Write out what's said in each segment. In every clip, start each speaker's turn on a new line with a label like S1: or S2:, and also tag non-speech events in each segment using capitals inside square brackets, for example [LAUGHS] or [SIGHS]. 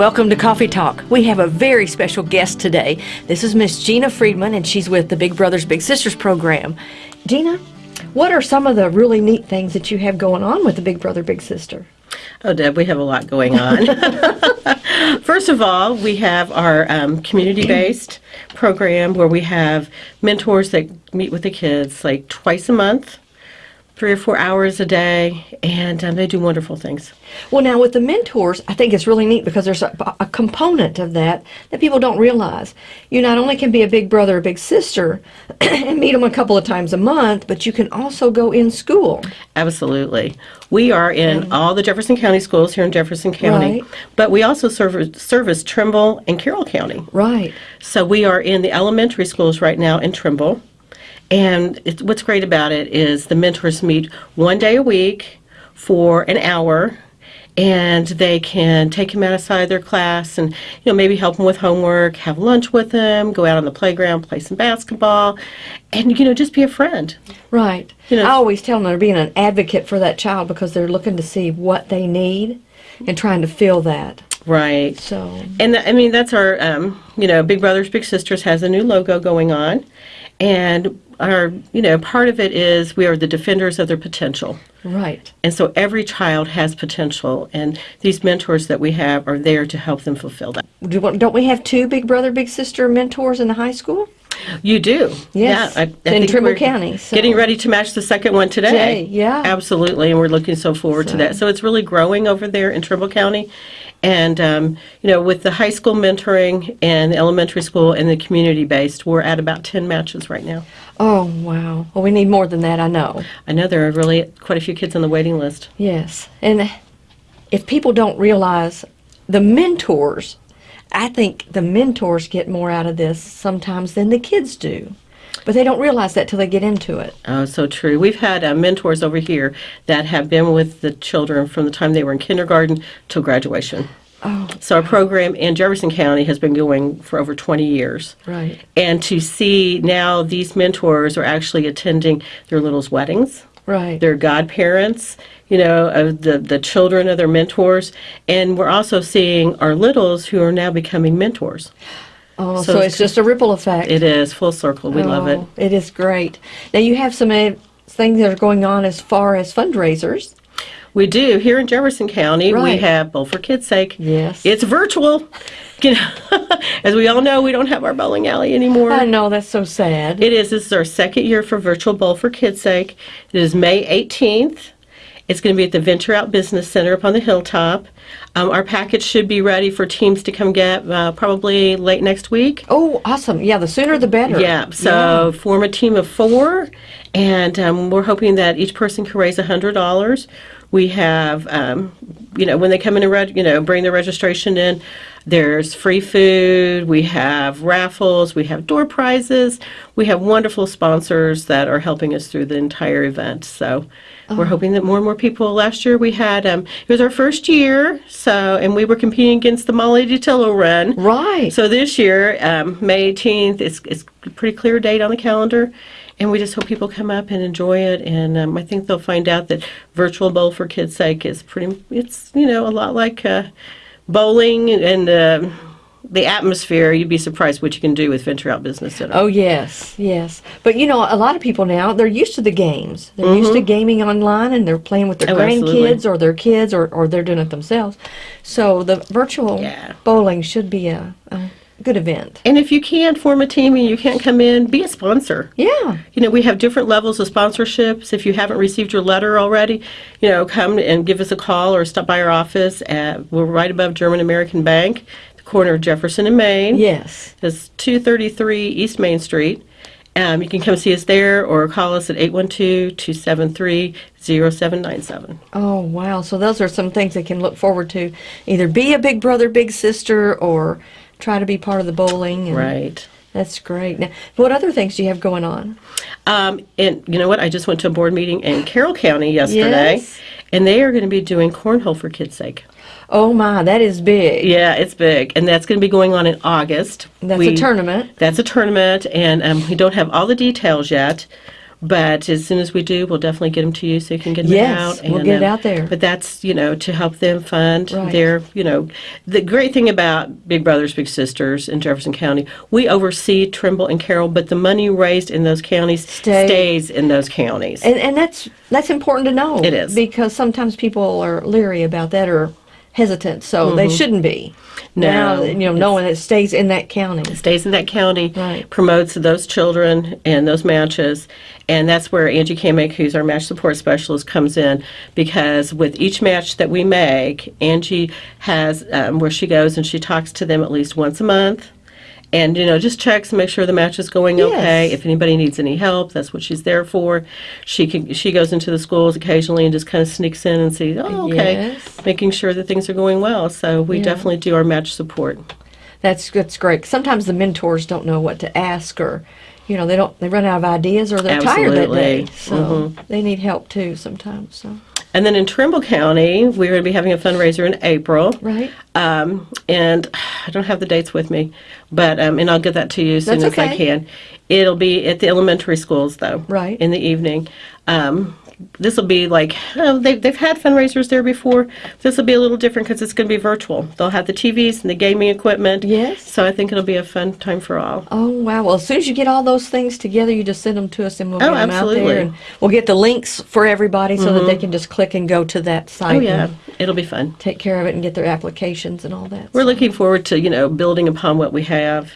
S1: Welcome to Coffee Talk. We have a very special guest today. This is Miss Gina Friedman, and she's with the Big Brothers Big Sisters program. Gina, what are some of the really neat things that you have going on with the Big Brother Big Sister?
S2: Oh, Deb, we have a lot going on. [LAUGHS] First of all, we have our um, community based program where we have mentors that meet with the kids like twice a month, three or four hours a day, and um, they do wonderful things.
S1: Well, now with the mentors, I think it's really neat because there's a, a component of that that people don't realize. You not only can be a big brother or big sister [CLEARS THROAT] and meet them a couple of times a month, but you can also go in school.
S2: Absolutely. We are in all the Jefferson County schools here in Jefferson County,
S1: Right.
S2: but we also serve, service Trimble and Carroll County.
S1: Right.
S2: So we are in the elementary schools right now in Trimble. And it's, what's great about it is the mentors meet one day a week for an hour and they can take them outside of their class and you know maybe help them with homework have lunch with them go out on the playground play some basketball and you know just be a friend
S1: Right.
S2: You know-
S1: I always tell them they're being an advocate for that child because they're looking to see what they need and trying to fill that.
S2: right
S1: So,
S2: And th- I mean, that's our, um, you know, Big Brothers Big Sisters has a new logo going on. And our, you know, part of it is we are the defenders of their potential.
S1: right.
S2: And so every child has potential. And these mentors that we have are there to help them fulfill that.
S1: Do, don't we have two big brother, big sister mentors in the high school?
S2: You do.
S1: Yes,
S2: Yeah, I, I
S1: in Trimble County, so-
S2: Getting ready to match the second one today.
S1: Today, yeah.
S2: Absolutely. And we're looking so forward to that. So it's really growing over there in Trimble County. And, um, you know, with the high school mentoring and the elementary school and the community based, we're at about 10 matches right now.
S1: Oh, wow. Well, we need more than that, I know.
S2: I know there are really quite a few kids on the waiting list.
S1: Yes. And if people don't realize the mentors, I think the mentors get more out of this sometimes than the kids do. But they don't realize that till they get into it.
S2: Oh, so true. We've had uh, mentors over here that have been with the children from the time they were in kindergarten till graduation.
S1: Oh,
S2: So our program in Jefferson County has been going for over 20 years.
S1: right.
S2: And to see now these mentors are actually attending their littles' weddings,
S1: Right.
S2: their godparents, you know, of the, the children of their mentors. And we're also seeing our littles who are now becoming mentors.
S1: oh,
S2: so
S1: so,
S2: it's
S1: it's just a ripple effect.
S2: It is full circle. We love it.
S1: Oh, It is great. Now you have some uh, things that are going on as far as fundraisers.
S2: We do. Here in Jefferson County, we have Bowl for Kids' Sake.
S1: Yes.
S2: It's virtual. [LAUGHS] You know, [LAUGHS] as we all know, we don't have our bowling alley anymore.
S1: I know that's so sad.
S2: It is. This is our second year for Virtual Bowl for Kids' Sake. It is May 18th. It's going to be at the Venture Out Business Center up on the hilltop. Um, our package should be ready for teams to come get uh, probably late next week.
S1: oh, awesome. Yeah, the sooner the better.
S2: Yeah, so form a team of four, and um, we're hoping that each person can raise $100. We have, um, you know, when they come in and, reg- you know, bring their registration in, there's free food, we have raffles, we have door prizes, we have wonderful sponsors that are helping us through the entire event. So we're hoping that more and more people. Last year we had, um, it was our first year, so, and we were competing against the Molly DiTillo run.
S1: Right.
S2: So this year, um, May 18th, it's, it's a pretty clear date on the calendar, and we just hope people come up and enjoy it. And um, I think they'll find out that Virtual Bowl for Kids' Sake is pretty, it's, you know, a lot like uh, bowling and uh, the atmosphere. You'd be surprised what you can do with Venture Out Business Center.
S1: Oh yes, yes. But you know, a lot of people now they're used to the games. They're used to gaming online, and they're playing with their
S2: Mm-hmm. Oh, absolutely.
S1: grandkids or their kids, or, or they're doing it themselves. So the virtual
S2: Yeah.
S1: bowling should be a, a good event.
S2: And if you can't form a team and you can't come in, be a sponsor.
S1: Yeah.
S2: You know, we have different levels of sponsorships. If you haven't received your letter already, you know, come and give us a call or stop by our office. At, we're right above German American Bank, the corner of Jefferson and Main.
S1: Yes.
S2: It's 233 East Main Street. Um, you can come see us there or call us at 812-273-0797.
S1: Oh wow. So those are some things they can look forward to. Either be a big brother, big sister, or try to be part of the bowling. And
S2: Right.
S1: That's great. Now, what other things do you have going on?
S2: Um, and you know what? I just went to a board meeting in Carroll County yesterday,
S1: Yes.
S2: and they are going to be doing cornhole for kids' sake.
S1: Oh my, that is big.
S2: Yeah, it's big, and that's going to be going on in August.
S1: That's
S2: We-
S1: a tournament.
S2: That's a tournament, and um, we don't have all the details yet. But as soon as we do, we'll definitely get them to you so you can get them
S1: Yes,
S2: out.
S1: we'll get it out there.
S2: But that's, you know, to help them fund
S1: Right.
S2: their, you know, the great thing about Big Brothers Big Sisters in Jefferson County, we oversee Trimble and Carroll, but the money raised in those counties
S1: Stay-
S2: stays in those counties.
S1: And, and that's that's important to know.
S2: It is.
S1: because sometimes people are leery about that or hesitant, so they shouldn't be.
S2: Mm-hmm. No,
S1: now, you know, knowing it stays in that county.
S2: stays in that county,
S1: Right.
S2: promotes those children and those matches. And that's where Angie Kamick, who's our match support specialist, comes in because with each match that we make, Angie has um, where she goes and she talks to them at least once a month. And you know, just checks and make sure the match is going okay. If anybody needs any help, that's what she's there for. She can she goes into the schools occasionally and just kind of sneaks in and sees, oh, okay,
S1: Yes.
S2: making sure that things are going well. So we
S1: Yeah.
S2: definitely do our match support.
S1: That's that's great. Sometimes the mentors don't know what to ask, or you know, they don't they run out of ideas, or they're tired that day.
S2: Absolutely.
S1: So mm-hmm. they need help too sometimes. So
S2: And then in Trimble County, we're going to be having a fundraiser in April.
S1: right,
S2: Um, and [SIGHS] I don't have the dates with me, but um, and I'll get that to you as soon as I can. It'll be at the elementary schools, though.
S1: Right.
S2: In the evening. Um, this will be like oh, they, they've had fundraisers there before. This will be a little different because it's going to be virtual. They'll have the TVs and the gaming equipment.
S1: Yes.
S2: So I think it'll be a fun time for all.
S1: Oh wow! Well, as soon as you get all those things together, you just send them to us, and we'll
S2: Oh,
S1: get them out
S2: absolutely.
S1: there, and we'll get the links for everybody so that they mm-hmm. can just click and go to that oh, site.
S2: Oh yeah, it'll be fun.
S1: take care of it and get their applications and all that.
S2: We're looking forward to you know building upon what we have,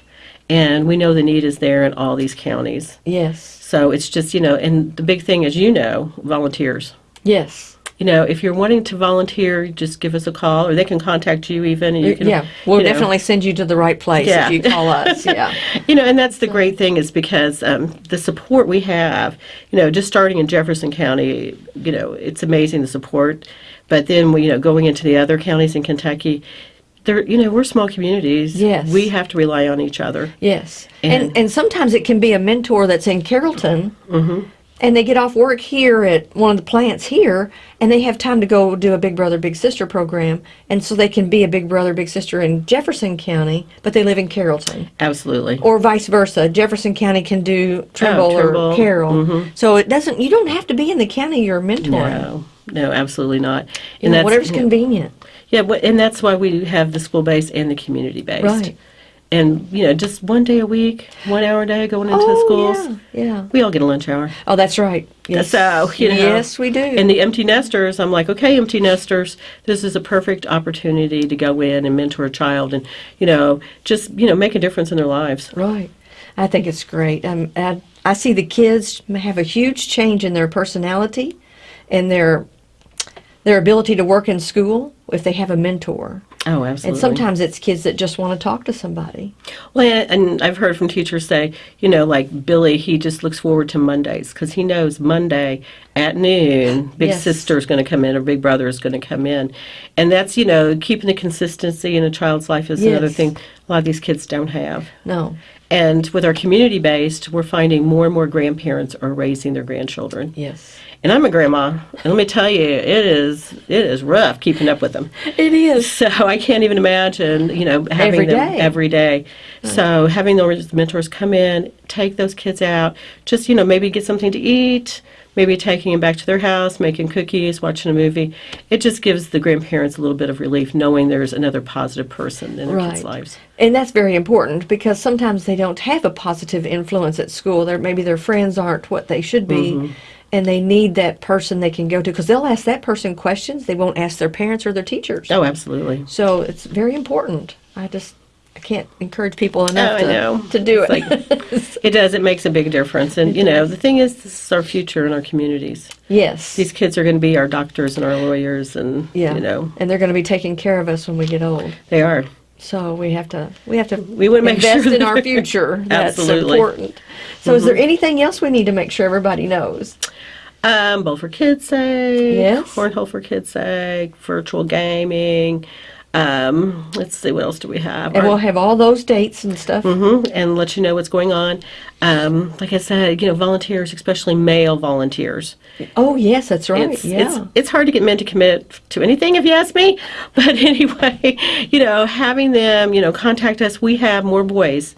S2: and we know the need is there in all these counties.
S1: yes,
S2: So it's just, you know, and the big thing is, you know, volunteers.
S1: yes,
S2: You know, if you're wanting to volunteer, just give us a call, or they can contact you even, and you can.
S1: yeah. We'll
S2: you know,
S1: definitely send you to the right place
S2: Yeah.
S1: if you call us. [LAUGHS] Yeah,
S2: You know, and that's the great thing is because um, the support we have, you know, just starting in Jefferson County, you know, it's amazing the support. But then, we, you know, going into the other counties in Kentucky, they're, you know, we're small communities.
S1: Yes.
S2: We have to rely on each other.
S1: yes, and
S2: And-
S1: and sometimes it can be a mentor that's in Carrollton. Mm-hmm. And they get off work here at one of the plants here, and they have time to go do a Big Brother Big Sister program, and so they can be a Big Brother Big Sister in Jefferson County, but they live in Carrollton.
S2: Absolutely.
S1: or vice versa. Jefferson County can do Trimble,
S2: Oh, Trimble,
S1: or Carroll. So it doesn't. You don't have to be in the county you're mentoring.
S2: no, no, absolutely not.
S1: You know, whatever's convenient.
S2: Yeah, and that's why we have the school based and the community based.
S1: Right.
S2: And you know, just one day a week, one hour a day going into the
S1: oh
S2: schools.
S1: yeah, yeah.
S2: We all get a lunch hour.
S1: Oh, that's right. Yes.
S2: So you know,
S1: yes, we do.
S2: And the empty nesters, I'm like, okay, empty nesters, this is a perfect opportunity to go in and mentor a child, and you know, just you know, make a difference in their lives.
S1: right. I think it's great. Um, I, I see the kids have a huge change in their personality and their their ability to work in school if they have a mentor.
S2: Oh, absolutely.
S1: And sometimes it's kids that just want to talk to somebody.
S2: Well, and- I've heard from teachers say, you know, like Billy, he just looks forward to Mondays because he knows Monday at noon, Big
S1: Yes.
S2: Sister is going to come in or Big Brother is going to come in. And that's, you know, keeping the consistency in a child's life is another thing a lot of these kids don't have.
S1: No.
S2: And with our community based, we're finding more and more grandparents are raising their grandchildren.
S1: Yes.
S2: And I'm a grandma, and let me tell you, it is it is rough keeping up with them.
S1: It is.
S2: So I can't even imagine, you know, having
S1: Every
S2: them
S1: day.
S2: every day. So having those mentors come in, take those kids out, just you know, maybe get something to eat, maybe taking them back to their house, making cookies, watching a movie. It just gives the grandparents a little bit of relief knowing there's another positive person in their kids'
S1: Right.
S2: lives.
S1: And that's very important because sometimes they don't have a positive influence at school. They're, maybe their friends aren't what they should be,
S2: Mm-hmm.
S1: And they need that person they can go to because they'll ask that person questions they won't ask their parents or their teachers.
S2: Oh, absolutely.
S1: So it's very important. I just I can't encourage people oh, enough
S2: Oh,
S1: to,
S2: know.
S1: to do it.
S2: It's [LAUGHS] It does. It makes a big difference. And, you know, the thing is, this is our future in our communities.
S1: yes.
S2: These kids are going to be our doctors and our lawyers, and,
S1: yeah.
S2: you know,
S1: and they're going to be taking care of us when we get old.
S2: they are.
S1: So we have to we have to
S2: We wanna make
S1: invest
S2: sure
S1: in our
S2: that-
S1: future. [LAUGHS] That's
S2: Absolutely.
S1: important. So is there anything else we need to make sure everybody knows?
S2: Um, bowl for kids' sake.
S1: Yes.
S2: Cornhole for kids' sake. Virtual gaming. Um, let's see, what else do we have?
S1: And
S2: Our-
S1: we'll have all those dates and stuff.
S2: Mhm, and let you know what's going on. Um, like I said, you know, volunteers, especially male volunteers.
S1: Oh yes, that's right.
S2: It's,
S1: yeah.
S2: it's it's hard to get men to commit to anything, if you ask me. [LAUGHS] But anyway, [LAUGHS] you know, having them, you know, contact us. We have more boys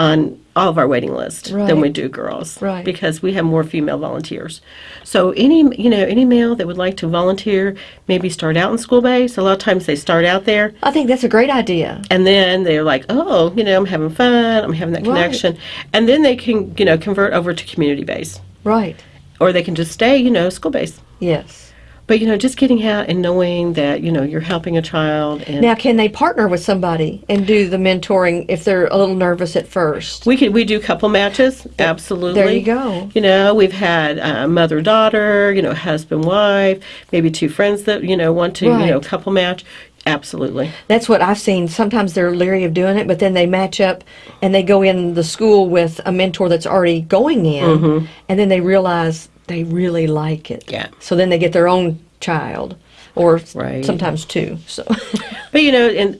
S2: on all of our waiting list than we do girls.
S1: Right.
S2: Because we have more female volunteers. So any, you know, any male that would like to volunteer, maybe start out in school base. A lot of times they start out there
S1: I think that's a great idea.
S2: and then they're like, oh, you know, I'm having fun, I'm having that
S1: Right.
S2: connection. And then they can, you know, convert over to community base.
S1: Right.
S2: Or they can just stay, you know, school base.
S1: Yes.
S2: But, you know, just getting out and knowing that, you know, you're helping a child and
S1: Now, can they partner with somebody and do the mentoring if they're a little nervous at first?
S2: we could we do couple matches, absolutely.
S1: There you go.
S2: You know, we've had uh, mother daughter, you know, husband wife, maybe two friends that you know want to you know couple match. Absolutely.
S1: That's what I've seen. Sometimes they're leery of doing it, but then they match up and they go in the school with a mentor that's already going in, and then they realize they really like it.
S2: Yeah.
S1: So then they get their own child, or
S2: Right.
S1: sometimes two. So [LAUGHS]
S2: But you know, in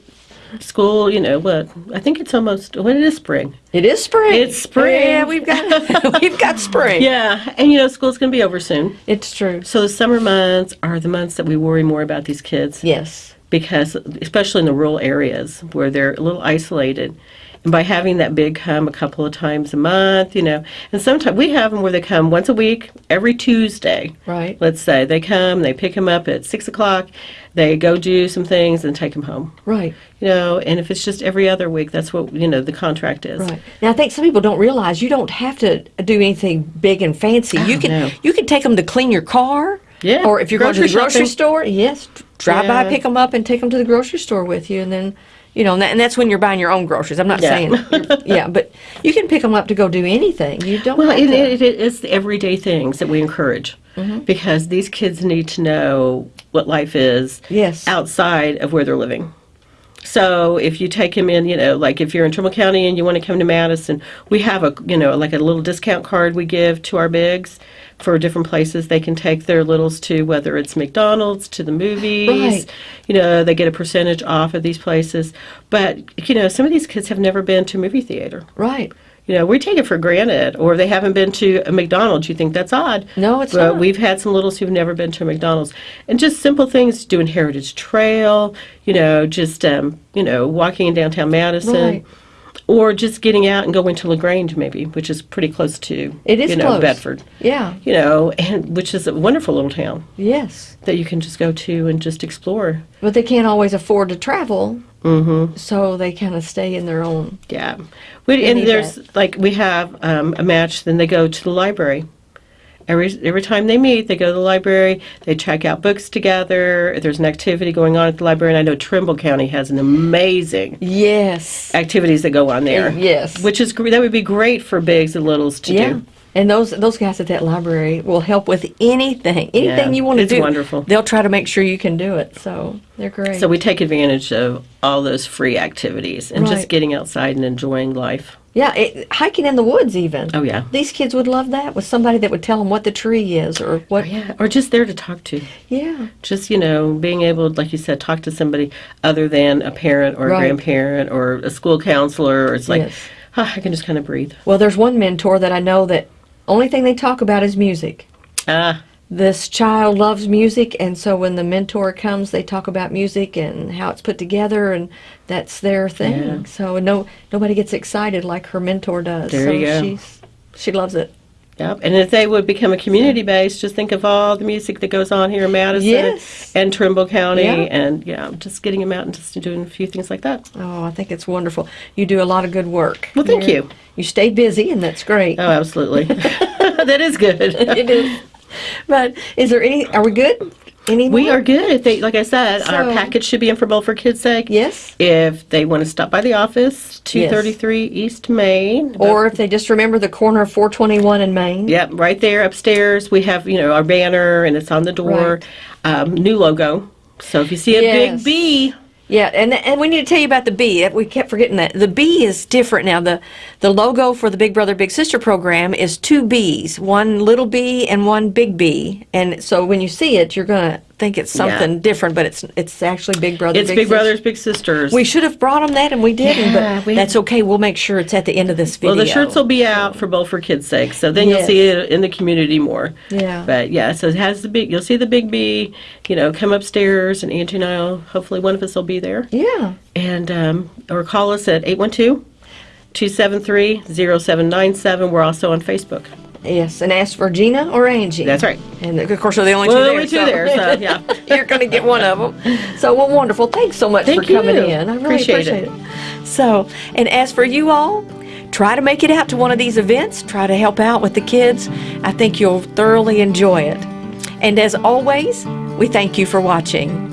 S2: school, you know, what I think it's almost when it is spring.
S1: it is spring.
S2: It's spring.
S1: Yeah, we've got [LAUGHS] we've got spring.
S2: Yeah, and you know, school's going to be over soon.
S1: It's true.
S2: So the summer months are the months that we worry more about these kids.
S1: Yes.
S2: because especially in the rural areas where they're a little isolated and by having that big come a couple of times a month you know and sometimes we have them where they come once a week every tuesday
S1: Right.
S2: let's say they come they pick them up at six o'clock they go do some things and take them home
S1: Right.
S2: you know and if it's just every other week that's what you know the contract is
S1: Right. Now I think some people don't realize you don't have to do anything big and fancy. Oh, you
S2: Oh,
S1: can
S2: no.
S1: you can take them to clean your car.
S2: Yeah,
S1: Or if you're going to the
S2: grocery
S1: grocery
S2: shopping.
S1: store, yes, drive by, pick them up, and take them to the grocery store with you, and then. You know, and, that, and that's when you're buying your own groceries. I'm not
S2: Yeah.
S1: saying, yeah, but you can pick them up to go do anything. You don't.
S2: Well, it,
S1: to,
S2: it, it is the everyday things that we encourage
S1: Mm-hmm.
S2: because these kids need to know what life is
S1: Yes.
S2: outside of where they're living. So if you take them in, you know, like if you're in Trimble County and you want to come to Madison, we have a, you know, like a little discount card we give to our bigs for different places they can take their littles to, whether it's McDonald's, to the movies.
S1: Right.
S2: You know, they get a percentage off of these places. But, you know, some of these kids have never been to a movie theater.
S1: right.
S2: You know, we take it for granted, or they haven't been to a McDonald's. You think that's odd.
S1: No, it's
S2: but
S1: not.
S2: we've had some littles who've never been to a McDonald's, and just simple things, doing Heritage Trail. You know, just um, you know, walking in downtown Madison,
S1: Right.
S2: Or just getting out and going to Lagrange, maybe, which is pretty close to
S1: It is
S2: you know
S1: close.
S2: Bedford.
S1: Yeah.
S2: You know, and which is a wonderful little town
S1: Yes.
S2: that you can just go to and just explore.
S1: But they can't always afford to travel, mm-hmm. so they kind of stay in their own.
S2: Yeah, we, and there's like we have um, a match. Then they go to the library. Every every time they meet, they go to the library. They check out books together. There's an activity going on at the library, and I know Trimble County has an amazing
S1: Yes.
S2: activities that go on there.
S1: Yes.
S2: which is that would be great for bigs and littles to
S1: Yeah.
S2: do.
S1: And those those guys at that library will help with anything, anything
S2: Yeah,
S1: you want to do.
S2: it's wonderful.
S1: They'll try to make sure you can do it. So they're great.
S2: So we take advantage of all those free activities and
S1: Right.
S2: just getting outside and enjoying life.
S1: yeah, it, hiking in the woods even.
S2: Oh yeah.
S1: These kids would love that with somebody that would tell them what the tree is or what.
S2: Yeah, or just there to talk to.
S1: Yeah.
S2: just you know being able like you said talk to somebody other than a parent or a grandparent or a school counselor or it's like
S1: Yes.
S2: "Ah, i can just kind of breathe
S1: Well, there's one mentor that I know that only thing they talk about is music.
S2: ah
S1: This child loves music, and so when the mentor comes, they talk about music and how it's put together, and that's their thing.
S2: Yeah.
S1: So no, nobody gets excited like her mentor does.
S2: There
S1: so
S2: you go.
S1: she's she loves it.
S2: Yep and if they would become a community base just think of all the music that goes on here in madison
S1: Yes.
S2: and trimble county
S1: Yeah.
S2: and yeah just getting them out and just doing a few things like that
S1: Oh, I think it's wonderful. You do a lot of good work.
S2: Well, thank
S1: You're-
S2: you.
S1: You stay busy, and that's great.
S2: oh absolutely [LAUGHS] that is good [LAUGHS]
S1: it is. But is there any? Are we good? Any?
S2: we are good if they like i said our package should be in for bowl for kids sake
S1: Yes.
S2: if they want to stop by the office 233 east main
S1: Or if they just remember the corner of 421 in Main.
S2: Yep, right there upstairs. We have, you know, our banner and it's on the door. Um, new logo. So if you see a
S1: Yes.
S2: big B,
S1: Yeah, and and we need to tell you about the B. We kept forgetting that the B is different now. the The logo for the Big Brother Big Sister program is two B's, one little B and one big B. And so when you see it, you're gonna think it's
S2: Yeah.
S1: something different, but it's it's actually Big Brother.
S2: it's Big,
S1: Sister.
S2: Brothers, Big Sisters.
S1: We should have brought them that, and we didn't.
S2: Yeah,
S1: but
S2: we-
S1: that's okay. We'll make sure it's at the end of this video.
S2: well, the shirts will be out for bowl for kids' sake, so then
S1: Yes.
S2: you'll see it in the community more.
S1: Yeah.
S2: But yeah, so it has the big. You'll see the big B. You know, come upstairs, and Angie and I, will hopefully one of us will be there,
S1: Yeah.
S2: and um, or call us at 812 273-0797. We're also on Facebook.
S3: Yes, and ask for Gina or Angie.
S2: That's right.
S3: And of course, they're the only two
S2: Well,
S3: there.
S2: only two there, so, yeah. [LAUGHS]
S3: you're going to get one of them. So, well, wonderful. Thanks so much
S2: Thank
S3: for coming
S2: you.
S3: in. I really
S2: Appreciate
S3: appreciate,
S2: it.
S3: it.
S1: So, and as for you all, try to make it out to one of these events. Try to help out with the kids. I think you'll thoroughly enjoy it. And as always, we thank you for watching.